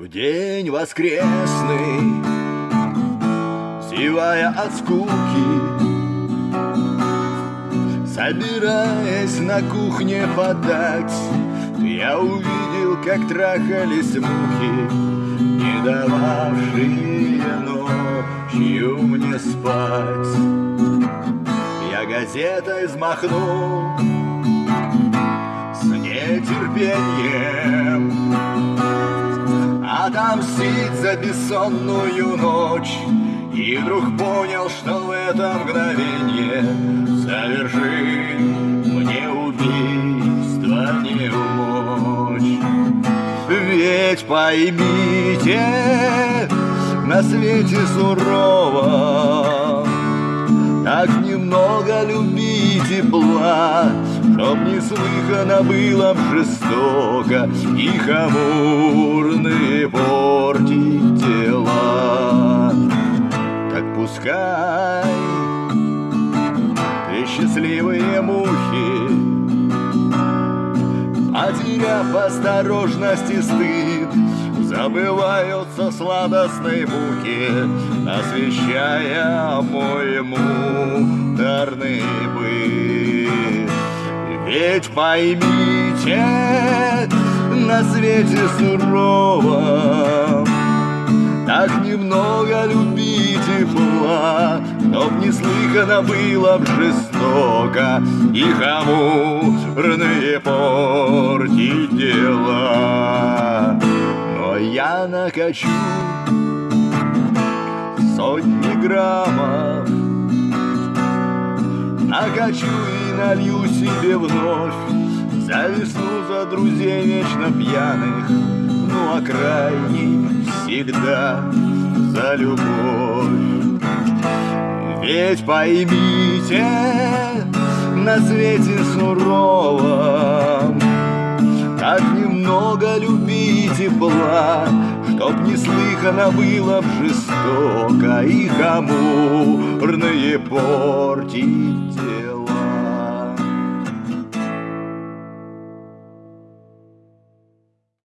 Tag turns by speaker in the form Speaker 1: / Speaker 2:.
Speaker 1: В день воскресный, зевая от скуки, Собираясь на кухне подать, Я увидел, как трахались мухи, Не дававшие ночью мне спать. Я газетой взмахнул с нетерпением Отомстить за бессонную ночь И вдруг понял, что в это мгновение Совершить мне убийство не умочь Ведь поймите, на свете сурово Так немного любить тепла Чтоб неслыханно было б жестоко И хамурные портить дела Так пускай ты счастливые мухи. Потеряв осторожность и стыд. Забываются сладостной муки Освещая мой муторный быт. Ведь поймите, на свете сурово. Так немного любить тепла Чтоб неслыханно было б жестоко. И хамурные портить дела Но я накачу сотни граммов Накачу и налью себе вновь За весну, за друзей вечно пьяных Ну а крайний всегда за любовь Ведь поймите, на свете сурово Так немного любить тепла Чтоб неслыханно было б жестоко И хамурные портить.